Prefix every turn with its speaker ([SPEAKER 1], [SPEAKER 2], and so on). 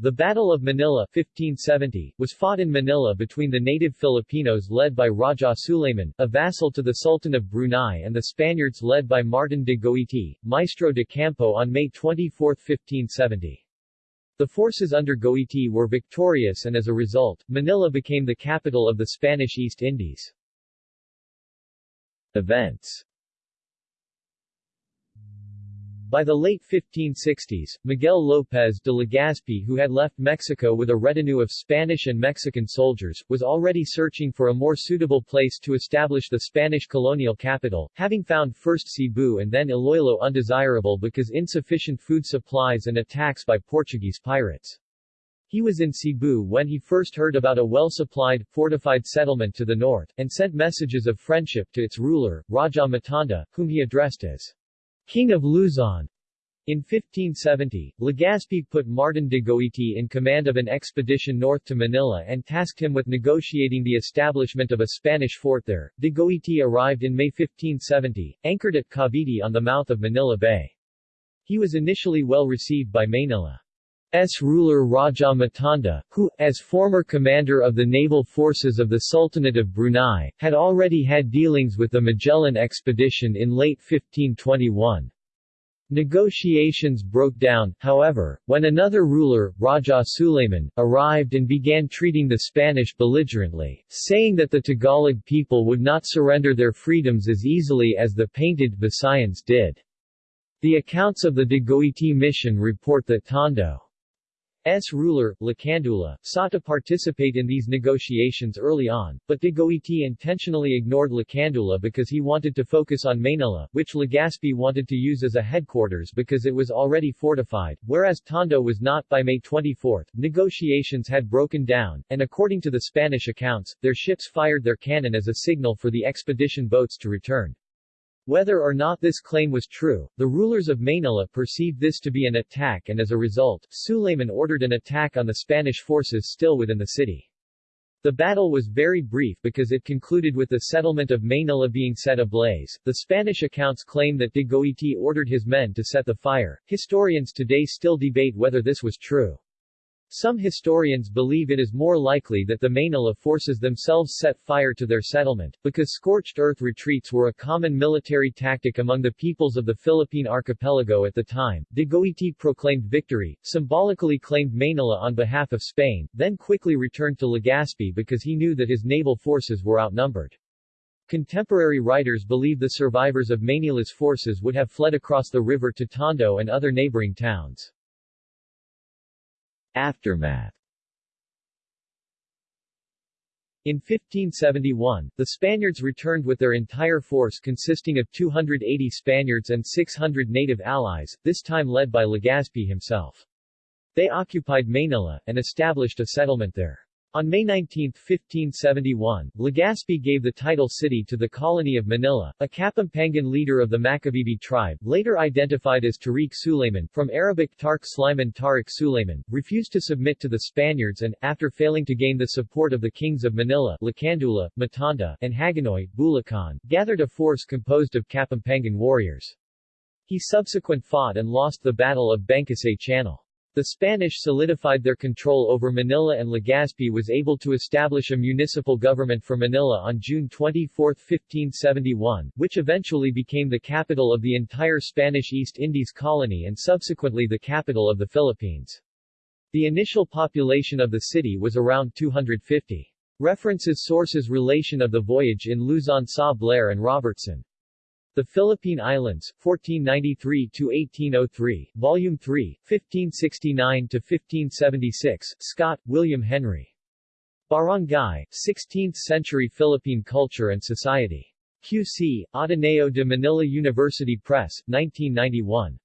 [SPEAKER 1] The Battle of Manila 1570 was fought in Manila between the native Filipinos led by Raja Suleiman, a vassal to the Sultan of Brunei and the Spaniards led by Martin de Goiti, Maestro de Campo on May 24, 1570. The forces under Goiti were victorious and as a result, Manila became the capital of the Spanish East Indies. Events by the late 1560s, Miguel López de Legazpi who had left Mexico with a retinue of Spanish and Mexican soldiers, was already searching for a more suitable place to establish the Spanish colonial capital, having found first Cebu and then Iloilo undesirable because insufficient food supplies and attacks by Portuguese pirates. He was in Cebu when he first heard about a well-supplied, fortified settlement to the north, and sent messages of friendship to its ruler, Raja Matanda, whom he addressed as King of Luzon. In 1570, Legazpi put Martin de Goiti in command of an expedition north to Manila and tasked him with negotiating the establishment of a Spanish fort there. De Goiti arrived in May 1570, anchored at Cavite on the mouth of Manila Bay. He was initially well received by Manila. S. ruler Raja Matanda, who, as former commander of the naval forces of the Sultanate of Brunei, had already had dealings with the Magellan expedition in late 1521. Negotiations broke down, however, when another ruler, Raja Suleiman, arrived and began treating the Spanish belligerently, saying that the Tagalog people would not surrender their freedoms as easily as the painted Visayans did. The accounts of the de Goiti mission report that Tondo S. ruler, Lacandula, sought to participate in these negotiations early on, but de Goiti intentionally ignored Lacandula because he wanted to focus on Manila, which Legazpi wanted to use as a headquarters because it was already fortified, whereas Tondo was not. By May 24, negotiations had broken down, and according to the Spanish accounts, their ships fired their cannon as a signal for the expedition boats to return. Whether or not this claim was true, the rulers of Manila perceived this to be an attack and as a result, Suleiman ordered an attack on the Spanish forces still within the city. The battle was very brief because it concluded with the settlement of Manila being set ablaze. The Spanish accounts claim that de Goiti ordered his men to set the fire. Historians today still debate whether this was true. Some historians believe it is more likely that the Manila forces themselves set fire to their settlement, because scorched earth retreats were a common military tactic among the peoples of the Philippine archipelago at the time. De Goiti proclaimed victory, symbolically claimed Manila on behalf of Spain, then quickly returned to Legazpi because he knew that his naval forces were outnumbered. Contemporary writers believe the survivors of Manila's forces would have fled across the river to Tondo and other neighboring towns. Aftermath In 1571, the Spaniards returned with their entire force consisting of 280 Spaniards and 600 native allies, this time led by Legazpi himself. They occupied Manila, and established a settlement there. On May 19, 1571, Legazpi gave the title city to the colony of Manila. A Kapampangan leader of the Macabebe tribe, later identified as Tariq Suleiman, from Arabic Tarq Sliman Tariq Suleiman, refused to submit to the Spaniards and, after failing to gain the support of the kings of Manila, Lacandula, Matanda, and Hagonoy, Bulacan, gathered a force composed of Kapampangan warriors. He subsequent fought and lost the Battle of Bangkusay Channel. The Spanish solidified their control over Manila and Legazpi was able to establish a municipal government for Manila on June 24, 1571, which eventually became the capital of the entire Spanish East Indies colony and subsequently the capital of the Philippines. The initial population of the city was around 250. References sources relation of the voyage in Luzon Sa Blair and Robertson. The Philippine Islands, 1493-1803, Volume 3, 1569-1576, Scott, William Henry. Barangay, 16th-century Philippine Culture and Society. QC, Ateneo de Manila University Press, 1991.